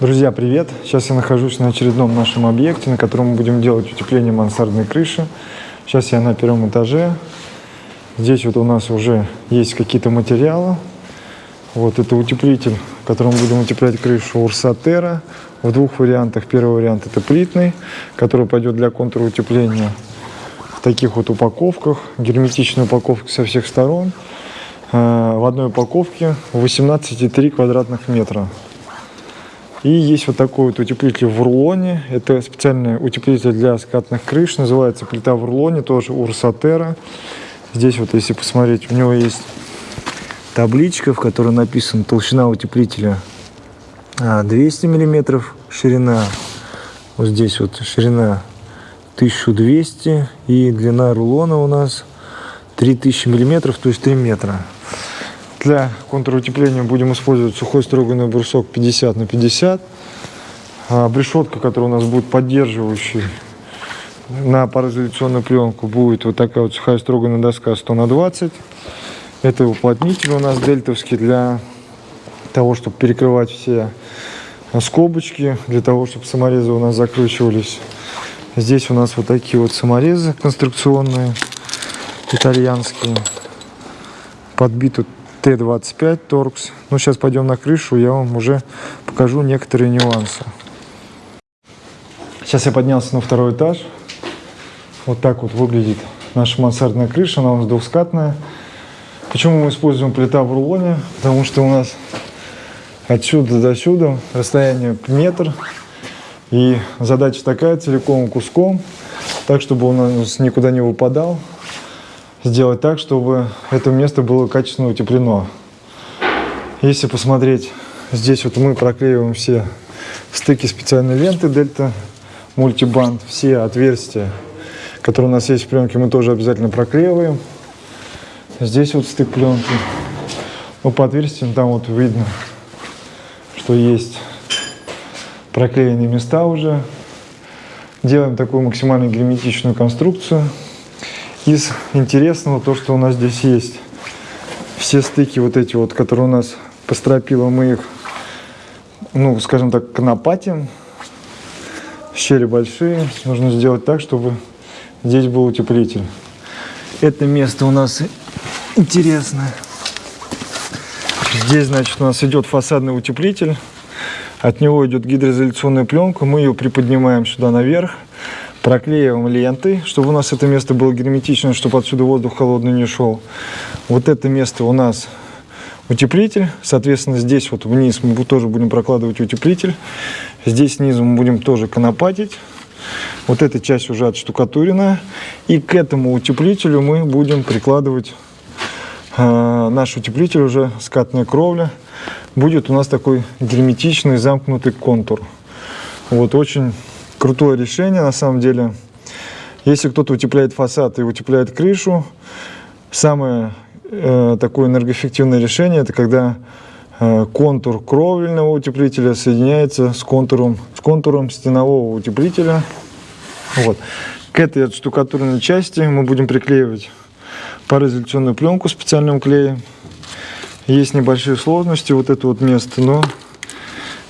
Друзья, привет! Сейчас я нахожусь на очередном нашем объекте, на котором мы будем делать утепление мансардной крыши. Сейчас я на первом этаже. Здесь вот у нас уже есть какие-то материалы. Вот это утеплитель, которым будем утеплять крышу Урсатера в двух вариантах. Первый вариант это плитный, который пойдет для контура утепления в таких вот упаковках. Герметичная упаковка со всех сторон. Э, в одной упаковке 18,3 квадратных метра. И есть вот такой вот утеплитель в рулоне. Это специальный утеплитель для скатных крыш. Называется плита в рулоне, тоже Урсатера. Здесь вот, если посмотреть, у него есть табличка, в которой написано толщина утеплителя 200 а, миллиметров, ширина. Вот здесь вот ширина 1200 и длина рулона у нас 3000 миллиметров, то есть 3 метра. Для контрутепления будем использовать сухой строганный брусок 50 на 50. А которая у нас будет поддерживающей на пароизоляционную пленку, будет вот такая вот сухая строганная доска 100 на 20. Это уплотнитель у нас дельтовский для того, чтобы перекрывать все скобочки, для того, чтобы саморезы у нас закручивались. Здесь у нас вот такие вот саморезы конструкционные, итальянские. Подбиты Т-25 Торкс. Ну, сейчас пойдем на крышу, я вам уже покажу некоторые нюансы. Сейчас я поднялся на второй этаж. Вот так вот выглядит наша мансардная крыша, она у нас двухскатная. Почему мы используем плита в рулоне? Потому что у нас отсюда до сюда расстояние метр. И задача такая, целиком куском, так, чтобы он у нас никуда не выпадал сделать так, чтобы это место было качественно утеплено. Если посмотреть, здесь вот мы проклеиваем все стыки специальной ленты Дельта мультибанд, все отверстия, которые у нас есть в пленке, мы тоже обязательно проклеиваем. Здесь вот стык пленки. Ну, по отверстиям там вот видно, что есть проклеенные места уже. Делаем такую максимально герметичную конструкцию. Из интересного то, что у нас здесь есть все стыки вот эти вот, которые у нас по стропилам, мы их, ну, скажем так, конопатим. Щели большие. Нужно сделать так, чтобы здесь был утеплитель. Это место у нас интересное. Здесь, значит, у нас идет фасадный утеплитель. От него идет гидроизоляционная пленка. Мы ее приподнимаем сюда наверх проклеиваем лентой, чтобы у нас это место было герметично, чтобы отсюда воздух холодный не шел. Вот это место у нас утеплитель. Соответственно, здесь вот вниз мы тоже будем прокладывать утеплитель. Здесь снизу мы будем тоже конопатить. Вот эта часть уже отштукатуренная. И к этому утеплителю мы будем прикладывать э, наш утеплитель уже скатная кровля. Будет у нас такой герметичный замкнутый контур. Вот очень крутое решение на самом деле. Если кто-то утепляет фасад и утепляет крышу, самое э, такое энергоэффективное решение, это когда э, контур кровельного утеплителя соединяется с контуром, с контуром стенового утеплителя. Вот. К этой штукатурной части мы будем приклеивать пароизоляционную пленку специальным клеем. Есть небольшие сложности, вот это вот место, но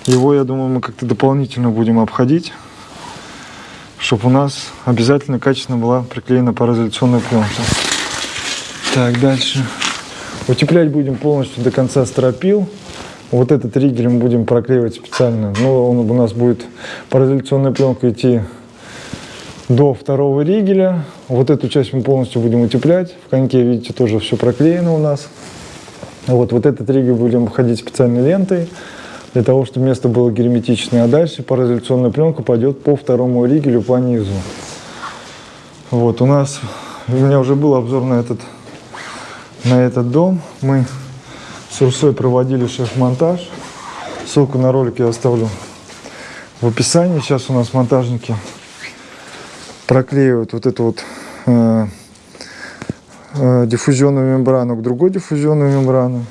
его, я думаю, мы как-то дополнительно будем обходить чтобы у нас обязательно качественно была приклеена пароизоляционная пленка. Так, дальше. Утеплять будем полностью до конца стропил. Вот этот ригель мы будем проклеивать специально. Но он у нас будет пароизоляционная пленка идти до второго ригеля. Вот эту часть мы полностью будем утеплять. В коньке, видите, тоже все проклеено у нас. Вот, вот этот ригель будем обходить специальной лентой для того, чтобы место было герметичное. А дальше пароизоляционная пленка пойдет по второму ригелю по низу. Вот, у нас, у меня уже был обзор на этот, на этот дом. Мы с Урсой проводили шеф-монтаж. Ссылку на ролик я оставлю в описании. Сейчас у нас монтажники проклеивают вот эту вот э, э, диффузионную мембрану к другой диффузионной мембрану.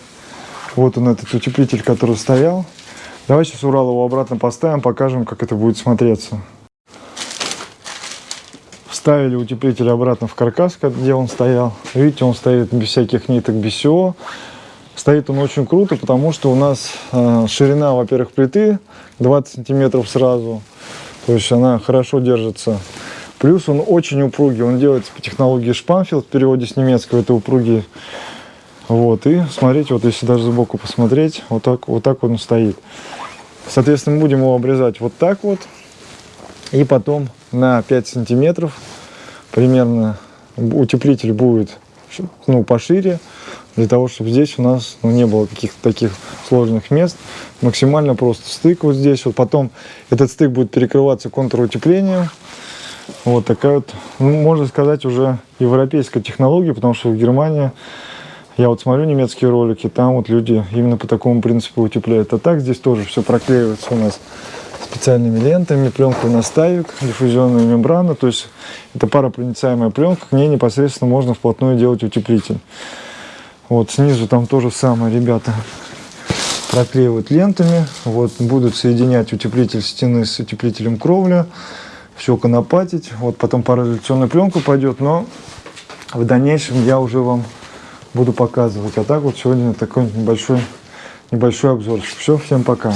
Вот он, этот утеплитель, который стоял. Давай сейчас Урал его обратно поставим, покажем, как это будет смотреться. Вставили утеплитель обратно в каркас, где он стоял. Видите, он стоит без всяких ниток, без всего. Стоит он очень круто, потому что у нас э, ширина, во-первых, плиты 20 сантиметров сразу. То есть она хорошо держится. Плюс он очень упругий, он делается по технологии Шпанфилд, в переводе с немецкого это упругий. Вот, и смотрите, вот если даже сбоку посмотреть, вот так вот, так он стоит. Соответственно, будем его обрезать вот так вот. И потом на 5 сантиметров примерно утеплитель будет ну, пошире, для того, чтобы здесь у нас ну, не было каких-то таких сложных мест. Максимально просто стык вот здесь. Вот потом этот стык будет перекрываться контурутеплением. Вот такая вот, ну, можно сказать, уже европейская технология, потому что в Германии, я вот смотрю немецкие ролики, там вот люди именно по такому принципу утепляют. А так здесь тоже все проклеивается у нас специальными лентами, пленку настаивик, диффузионная мембрана, то есть это паропроницаемая пленка, к ней непосредственно можно вплотную делать утеплитель. Вот снизу там тоже самое, ребята проклеивают лентами, вот будут соединять утеплитель стены с утеплителем кровли, все конопатить, вот потом пароизоляционная пленка пойдет, но в дальнейшем я уже вам буду показывать. А так вот сегодня такой небольшой, небольшой обзор. Все, всем пока.